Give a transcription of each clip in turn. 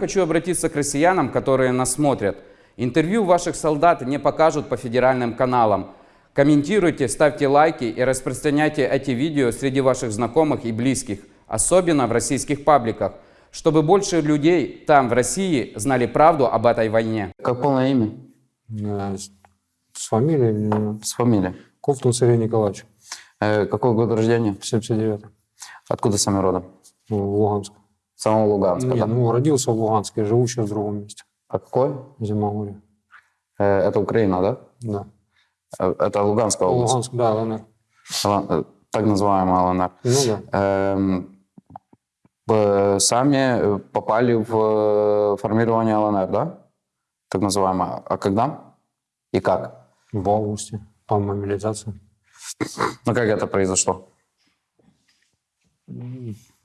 Хочу обратиться к россиянам, которые нас смотрят. Интервью ваших солдат не покажут по федеральным каналам. Комментируйте, ставьте лайки и распространяйте эти видео среди ваших знакомых и близких, особенно в российских пабликах, чтобы больше людей там, в России, знали правду об этой войне. Как полное имя? Э, С фамилией или- С фамилией. Ковтун Сергей Николаевич, Э, какой год рождения? 79 Откуда сами родом? ну, в Самого Луганска, Нет, да? ну, родился в Луганске, живу сейчас в другом месте, А какой? Зимогорье. Э, это Украина, да? Да. Э, Это Луганская область. Луганск, да, ЛНР. Э, Так называемая ЛНР. Ну да. Эм, Сами попали в формирование ЛНР, да? Так называемое. А когда? И как? В августе, по мобилизации. Ну, как это произошло?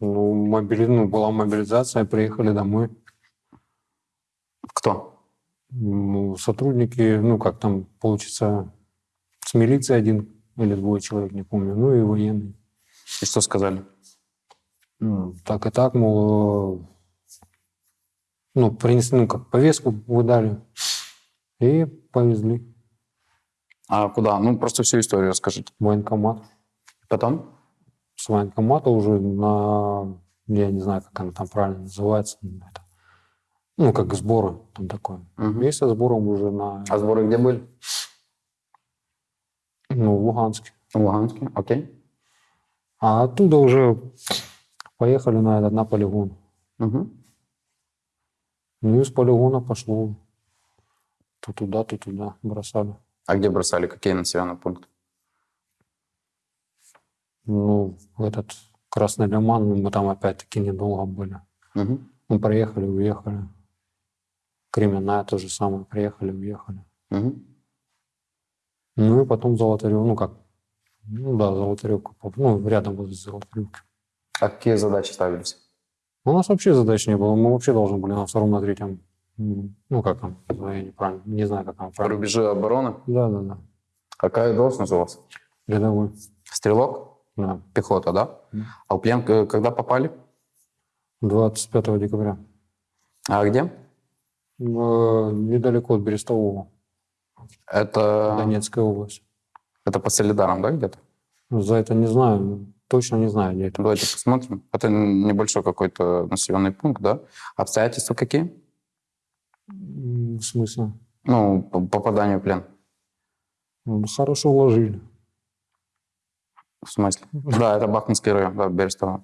Ну, мобили... ну, была мобилизация, приехали домой. Кто? Ну, сотрудники, ну, как там получится, с милиции один или двое человек, не помню, ну и военные. И что сказали? Ну, так и так, мол, э, ну, принесли, ну, как повестку выдали и повезли А куда? Ну, просто всю историю расскажите. военкомат. Потом? С военкомата уже на, я не знаю, как она там правильно называется, ну, это, ну, как сборы там такое. Мгм. И со сбором уже на, А сборы где были? ну, в Луганске. В Луганске, окей. А оттуда уже поехали на этот, на полигон. Мгм. Ну и с полигона пошло то туда, то туда бросали. А где бросали? Какие населенные пункты? Ну, в этот Красный Лиман, мы там опять-таки недолго были. Мгм. Мы приехали, уехали. Кременная то же самое, приехали, уехали. Мгм. Ну и потом Золотарев, ну как, ну да, Золотаревка, ну рядом возле Золотаревки. А какие задачи ставились? У нас вообще задач не было, мы вообще должны были на втором, на третьем, ну как там, я неправильно, не знаю, как там правильно. Рубежи обороны? Да, да, да, Какая должность у вас? рядовой, Стрелок? Да, Пехота, да? А в плен э, когда попали? 25 декабря. А где? Э, Недалеко от Берестового, Это, Донецкая область. это по Солидарам, да, где-то? За это не знаю, точно не знаю, где это. Давайте посмотрим. Это небольшой какой-то населенный пункт, да? Обстоятельства какие? В смысле? Ну, по попаданию в плен. Ну, Хорошо уложили. В смысле? Да, это Бахмутский район, да, Берестово.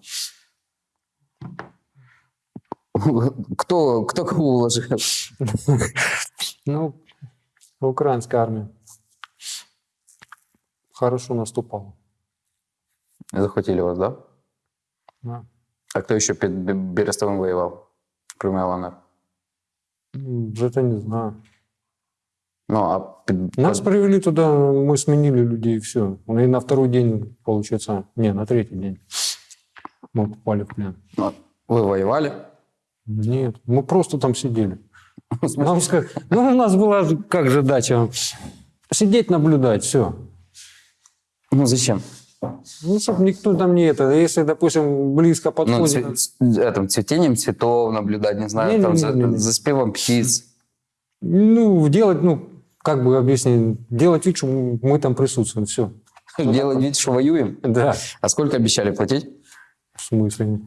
Кто, кто кого уложил? Ну, украинская армия хорошо наступала. Захватили вас, да? Да. А кто еще перед Бе- Берестовым воевал, кроме ЛНР? Это не знаю. Ну, а Нас привели туда, мы сменили людей, и все. И на второй день, получается, не, на третий день мы попали в плен. ну, вы воевали? Нет, мы просто там сидели. Нам ну, у нас была как же дача? Сидеть, наблюдать, все. Ну, зачем? Ну, чтобы никто там не это. Если, допустим, близко Ну, подходит... цве- ц- этим, цветением цветов наблюдать, не знаю, там, за, Не-не-не-не. за спевом птиц. Ну, делать, ну, как бы объяснить, делать вид, что мы там присутствуем, все. Делать вид, что воюем. Да. А сколько обещали платить? В смысле?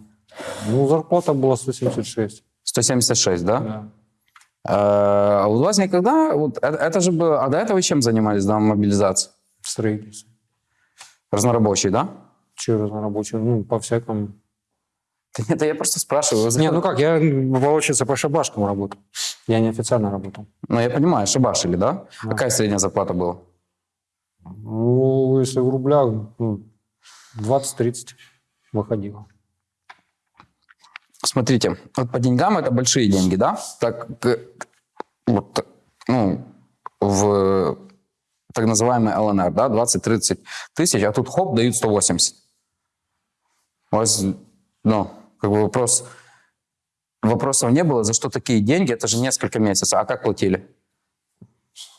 Ну, зарплата была 176. 176, да? Да. А у вас никогда... Вот, это, это же было... А до этого чем занимались, да, мобилизации? Строительство. Разнорабочий, да? Че разнорабочий? Ну, по-всякому. Нет, я просто спрашиваю. Не, ну как, я, получается, по шабашкам работал. Я неофициально работал. Ну, я понимаю, шабашили, да? Да. Какая средняя зарплата была? Ну, если в рублях, ну, 20-30 выходило. Смотрите, вот по деньгам это большие деньги, да? Так, к- вот, ну, в так называемый ЛНР, да, 20-30 тысяч, а тут хоп, дают 180. У вас, ну, как бы вопрос, вопросов не было, за что такие деньги, это же несколько месяцев, а как платили?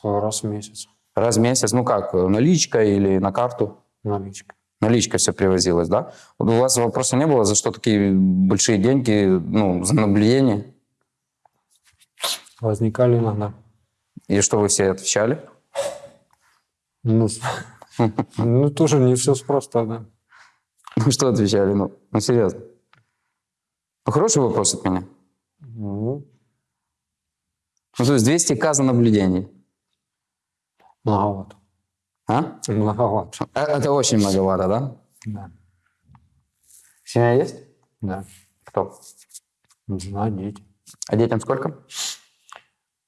Раз в месяц. Раз в месяц, ну как, наличка или на карту? Наличка. Наличка все привозилась, да? У вас вопроса не было, за что такие большие деньги, ну, за наблюдение? Возникали иногда. И что вы все отвечали? Ну, ну, тоже не все просто, да. Ну, что отвечали? Ну, ну серьезно. Ну, хороший вопрос от меня. Ну, Ну, то есть 200к за наблюдений. многовато. А? Многовато. Э, Это очень многовато, да? Да. Семья есть? Да. Кто? Жена, дети. А детям сколько?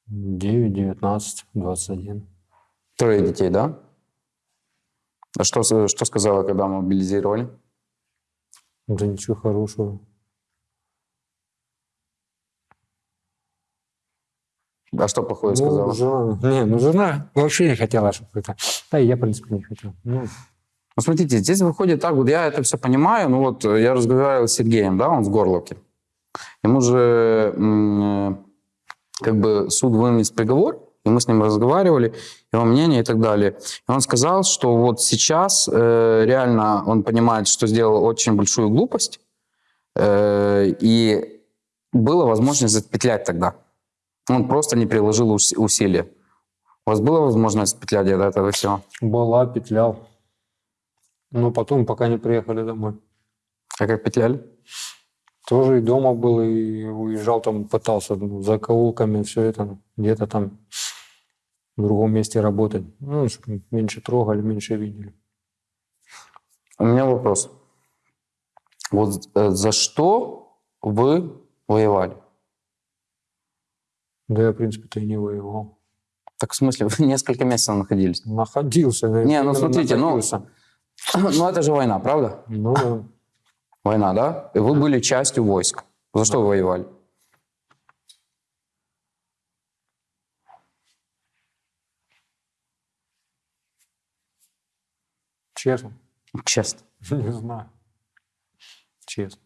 9, 19, 21. Трое детей, да? А что, что сказала, когда мобилизировали? Да ничего хорошего. А что плохое Ну, сказала? жена, не, ну жена вообще не хотела, чтобы это. Да, и я, в принципе, не хотел. Ну, Ну, смотрите, здесь выходит так, вот я это все понимаю, ну вот э, я разговаривал с Сергеем, да, он в Горловке. Ему же э, как бы суд вынес приговор, и мы с ним разговаривали, его мнение и так далее. И он сказал, что вот сейчас э, реально он понимает, что сделал очень большую глупость, э, и была возможность запетлять тогда. Он просто не приложил ус- усилия. У вас была возможность петлять до этого всего? была, петлял. Но потом, пока не приехали домой. А как петляли? Тоже и дома был, и уезжал там, пытался ну, за каулками, все это, где-то там в другом месте работать. Ну, чтобы меньше трогали, меньше видели. У меня вопрос. Вот э, за что вы воевали? Да я, в принципе-то и не воевал. Так в смысле, вы несколько месяцев находились? Находился. да, Не, ну смотрите, ну- находился. Ну это же война, правда? Ну, да. Война, да? И вы были частью войск. За что вы воевали? честно, Честно. не знаю. Честно.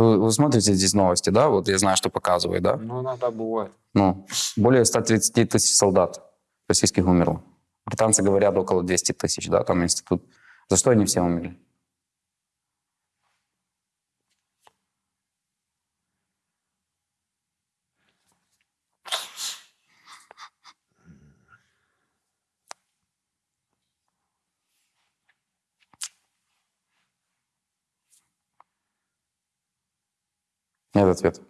Вы, вы смотрите здесь новости, да? Вот я знаю, что показывает, да? Ну, иногда бывает. Ну, более 130 тысяч солдат российских умерло. Британцы говорят около 200 тысяч, да, там институт. За что они все умерли? Нет ответа.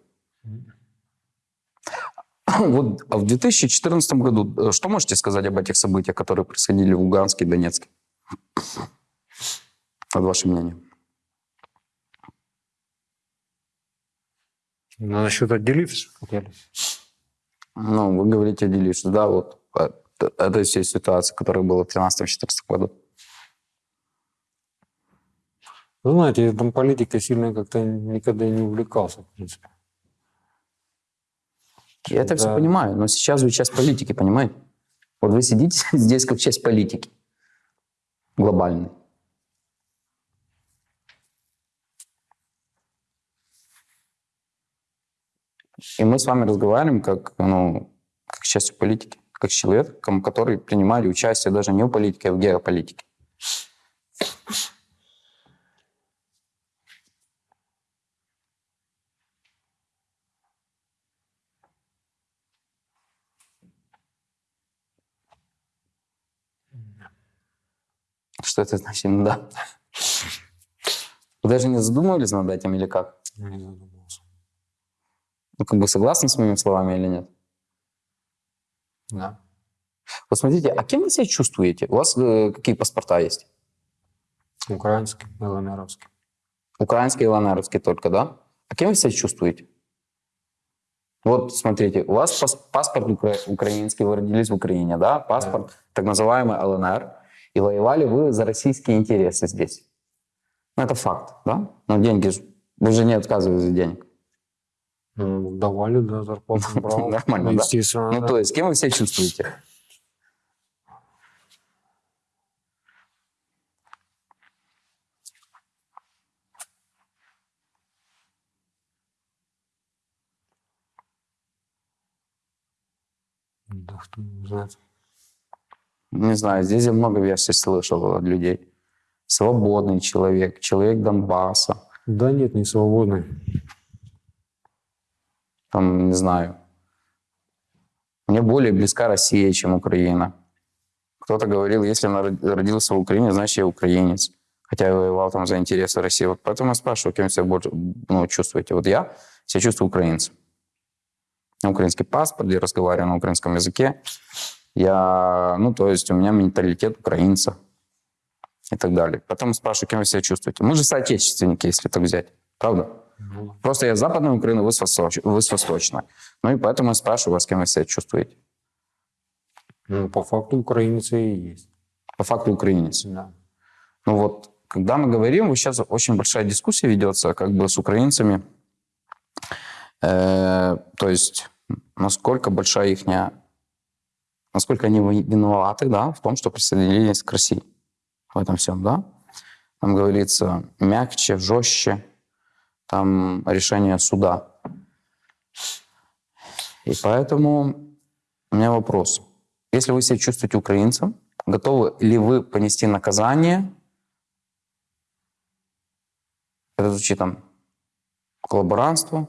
Вот а в 2014 году э, что можете сказать об этих событиях, которые происходили в Луганске и Донецке? От ваше мнение. Ну, насчет отделиться хотели. Ну, вы говорите, что да, вот э, это все ситуация, которая была в 2013-2014 году. Ну, знаете, я там политикой сильно как-то никогда не увлекался, в принципе. Я это все Да. понимаю, но сейчас вы часть политики, понимаете? Вот вы сидите здесь как часть политики глобальной. И мы с вами разговариваем как, ну, как частью политики, как с человеком, который принимали участие даже не в политике, а в геополитике. Что это значит? Ну Да. Вы даже не задумывались над этим или как? Не задумался. Ну, как бы согласны с моими словами или нет? Да. Вот смотрите, а кем вы себя чувствуете? У вас э, какие паспорта есть? Украинский, ЛНРовский. Украинские и ланеровские только, да? А кем вы себя чувствуете? Вот смотрите, у вас пас- паспорт укра- украинский, вы родились в Украине, да? Паспорт так называемый ЛНР. И воевали вы за российские интересы здесь. Ну, это факт, да? Но деньги, вы же не отказываетесь от денег. Ну, давали, да, зарплату брал. Нормально, да? Естественно, Ну, то есть, кем вы себя чувствуете? Да, кто знает. Не знаю, здесь я много версий слышал от людей. Свободный человек, человек Донбасса. Да нет, не свободный. там, не знаю, мне более близка Россия, чем Украина. Кто-то говорил, если род- родился в Украине, значит, я украинец. Хотя я воевал там за интересы России. Вот поэтому я спрашиваю, кем себя больше ну, чувствуете. Вот я себя чувствую украинцем. Украинский паспорт, я разговариваю на украинском языке. Я, ну, то есть у меня менталитет украинца и так далее. Потом спрашиваю, кем вы себя чувствуете. Мы же соотечественники, если так взять. Правда? Ну, Просто я с западной Украины, вы с, восточ- вы с восточной. Ну и поэтому я спрашиваю вас, кем вы себя чувствуете. ну, по факту украинцы и есть. По факту украинец. Да. Ну вот, когда мы говорим, вот сейчас очень большая дискуссия ведется как бы с украинцами. Э, то есть, насколько большая их, насколько они ви- виноваты, да, в том, что присоединились к России. В этом всем, да. Там говорится мягче, жестче, там решение суда. И поэтому у меня вопрос. Если вы себя чувствуете украинцем, готовы ли вы понести наказание это звучит там коллаборантство,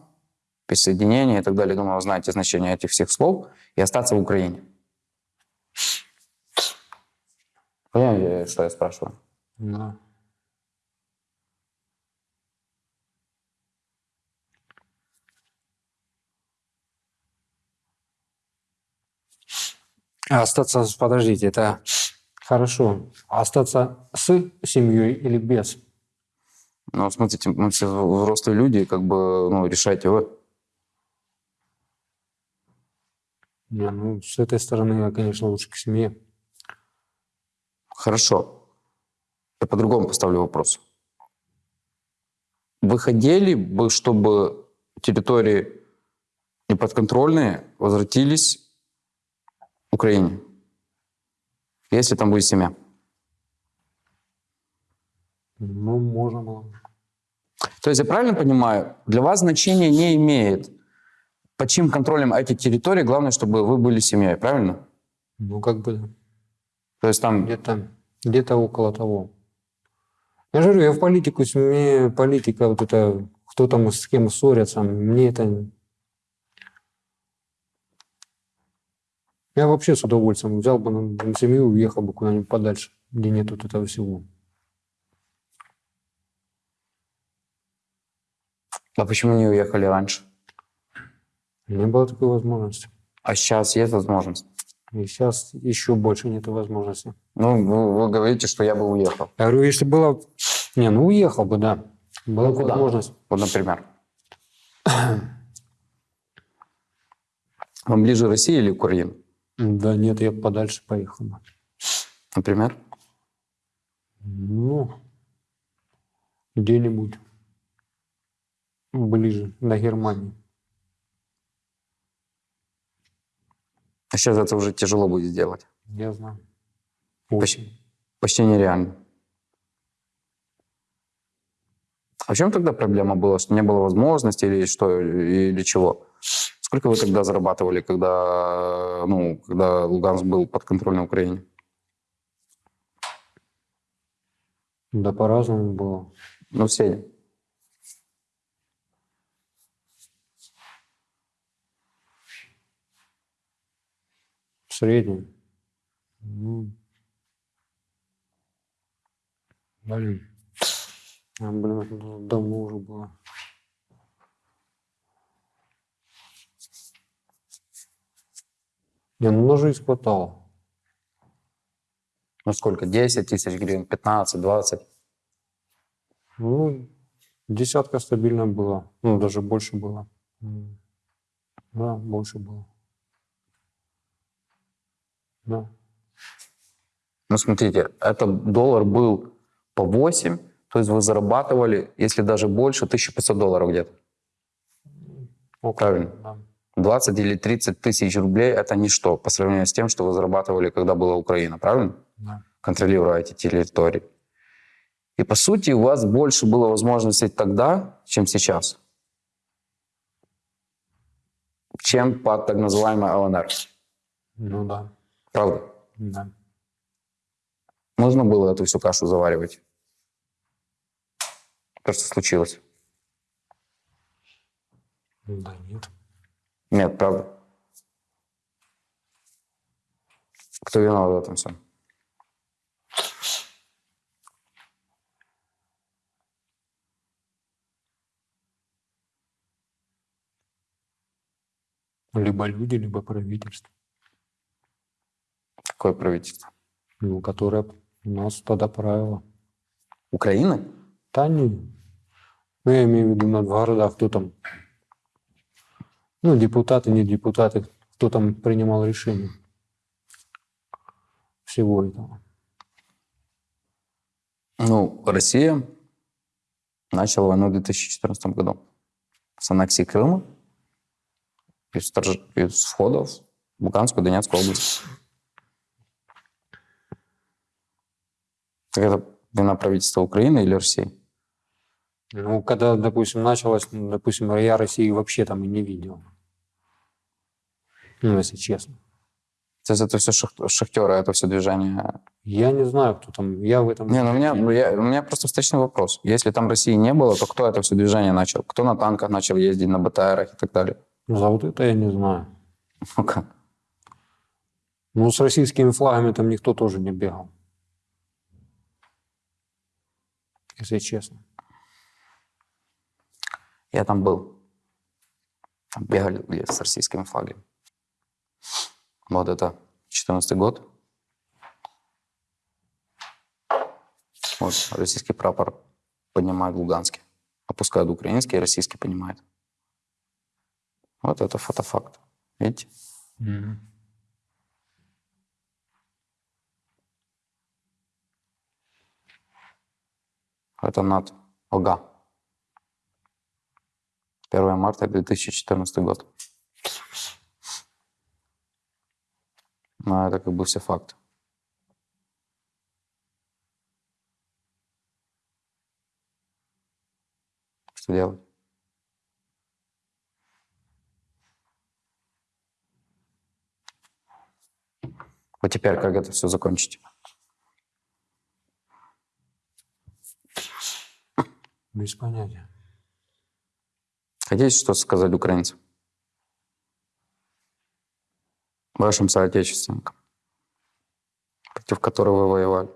присоединение и так далее. Думаю, вы знаете значение этих всех слов. И остаться в Украине. Понимаете, что я спрашиваю? Да. А остаться, подождите, это хорошо. А Остаться с семьей или без? Ну, смотрите, мы все взрослые люди, как бы, ну, решайте вы. Не, ну, с этой стороны, я, конечно, лучше к семье. Хорошо. Я по-другому поставлю вопрос. Вы хотели бы, чтобы территории неподконтрольные возвратились Украине? Если там будет семья. Ну, можно было. бы. То есть я правильно понимаю, для вас значения не имеет, под чьим контролем эти территории, главное, чтобы вы были семьей, правильно? Ну, как бы То есть там, где-то где около того. Я же говорю, я в политику, мне политика, вот это, кто там с кем ссорятся, мне это... Я вообще с удовольствием взял бы на семью и уехал бы куда-нибудь подальше, где нет вот этого всего. а почему не уехали раньше? Не было такой возможности. А сейчас есть возможность? И сейчас еще больше нет возможности. Ну, вы, вы говорите, что я бы уехал. Я говорю, если было... Не, ну уехал бы, да. Была Ну, бы куда? возможность. Вот, например. Вам ближе Россия или Украина? Да нет, я подальше поехал бы. Например? Ну, где-нибудь ближе, до Германии. А сейчас это уже тяжело будет сделать. Я знаю. Почти, почти нереально. А в чем тогда проблема была? Что не было возможности или что, или чего? Сколько вы тогда зарабатывали, когда, ну, когда Луганск был под контролем Украине? Да по-разному было. Ну, в среднем. В среднем. Ну, блин. А, блин, это давно уже было. Не, ну на жизнь хватало. Ну, сколько? 10 тысяч гривен, 15, 20? Ну, десятка стабильно было. Ну, даже больше было. Да, больше было. Да. Ну, смотрите, это доллар был по 8, то есть вы зарабатывали, если даже больше, 1500 долларов где-то. Около, Правильно. Да. 20 или 30 тысяч рублей – это ничто по сравнению с тем, что вы зарабатывали, когда была Украина, правильно? Да. Контролируя эти территории. И, по сути, у вас больше было возможностей тогда, чем сейчас. Чем под так называемой ЛНР. Ну да. Правда? Да. Нужно было эту всю кашу заваривать. То, что случилось. Да нет. Нет, правда. Кто виноват в этом всем? Либо люди, либо правительство. Какое правительство? Ну, которое нас тогда правило. Украины? Да не. Ну, я имею в виду на в городах, кто там. Ну, депутаты, не депутаты, кто там принимал решение всего этого. Ну, Россия начала войну в 2014 году с аннексии Крыма и с, торж- и с входов в Луганскую Донецкую область. Так это вина правительства Украины или России? Ну, когда, допустим, началось, ну, допустим, я России вообще там и не видел. Ну, если честно. То есть это все шах- шахтеры, это все движение. Я не знаю, кто там. Я в этом... Не, ну у меня, ну, я- у меня просто встречный вопрос. Если там России не было, то кто это все движение начал? Кто на танках начал ездить, на БТРах и так далее? За вот это я не знаю. Ну как? Ну, с российскими флагами там никто тоже не бегал. Если честно. Я там был. Там бегали с российскими флагами. Вот это 14 год. Вот российский прапор поднимает в Луганске. Опускают украинский, и российский поднимает. Вот это фотофакт. Видите? Это над ОГА. 1 марта 2014 год. Ну, это как бы все факты. Что делать? Вот теперь как это все закончить? Без понятия. Хотите что-то сказать украинцам? Вашим соотечественникам, против которых вы воевали?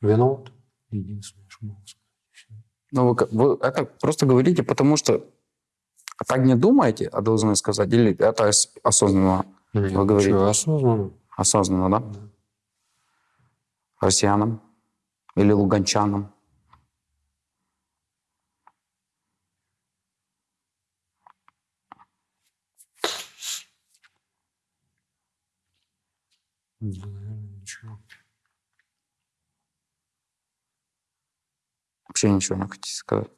Виноват? Единственное, что могу сказать. Ну, вы, вы это просто говорите, потому что так не думаете, а должны сказать, или это ос- осознанно? Нет, Вы говорите. что, осознанно? Осознанно, да? Россиянам или луганчанам? Да, наверное, ничего. Вообще ничего не хотите сказать.